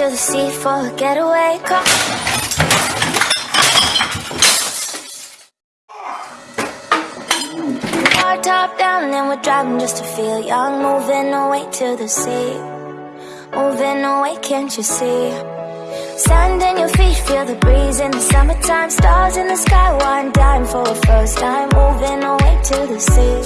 for a getaway. Car top down and then we're driving just to feel young. Moving away to the sea. Moving away, can't you see? Sand in your feet, feel the breeze in the summertime. Stars in the sky, one dime for a first time. Moving away to the sea.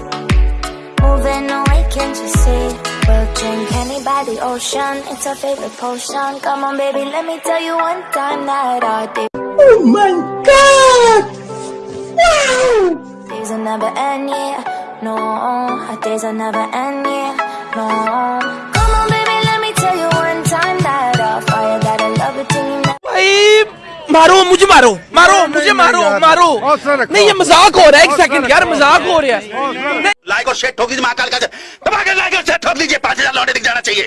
Moving away, can't you see? We'll drink honey by the ocean. It's our favorite potion. Come on, baby, let me tell you one time that our day. Oh my god! Wow! Days will never end, yeah. No, our days will never end, yeah. No. Come on, baby, let me tell you one time that our fire got a love it till you never. भाई मारो मुझे मारो मारो नहीं, मुझे नहीं मारो यार, मारो हौसला रखो। नहीं ये मजाक हो रहा है एक हौसला सेकंड यार मज़ाक हो रहा है। लाइक और शेयर ठोक दीजिए महाकाल का दबा के लाइक और शेयर ठोक दीजिए पाँच हज़ार लौटे दिख जाना चाहिए।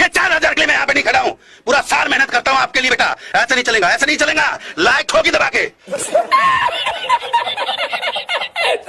ये चार हज़ार के लिए मैं यहाँ पे नहीं खड़ा हूँ। पूरा साल मेहनत करता हूँ आपके लिए बेटा। ऐसा नहीं चलेगा ऐसा नहीं चलेगा। लाइक ठोकी दबा के।